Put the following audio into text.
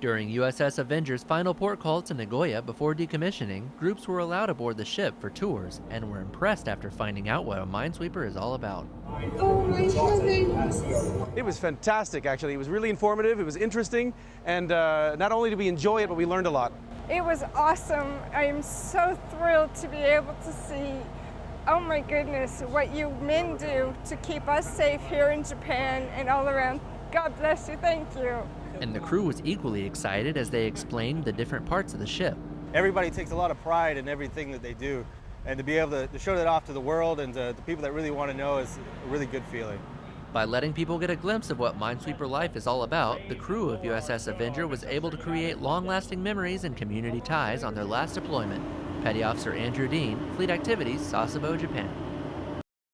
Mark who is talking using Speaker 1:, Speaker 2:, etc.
Speaker 1: During USS Avenger's final port call to Nagoya before decommissioning, groups were allowed aboard the ship for tours and were impressed after finding out what a minesweeper is all about.
Speaker 2: Oh my goodness.
Speaker 3: It was fantastic, actually. It was really informative, it was interesting, and uh, not only did we enjoy it, but we learned a lot.
Speaker 2: It was awesome. I am so thrilled to be able to see, oh my goodness, what you men do to keep us safe here in Japan and all around. God bless you, thank you.
Speaker 1: And the crew was equally excited as they explained the different parts of the ship.
Speaker 4: Everybody takes a lot of pride in everything that they do, and to be able to, to show that off to the world and to the people that really want to know is a really good feeling.
Speaker 1: By letting people get a glimpse of what Minesweeper life is all about, the crew of USS Avenger was able to create long-lasting memories and community ties on their last deployment. Petty Officer Andrew Dean, Fleet Activities, Sasebo, Japan.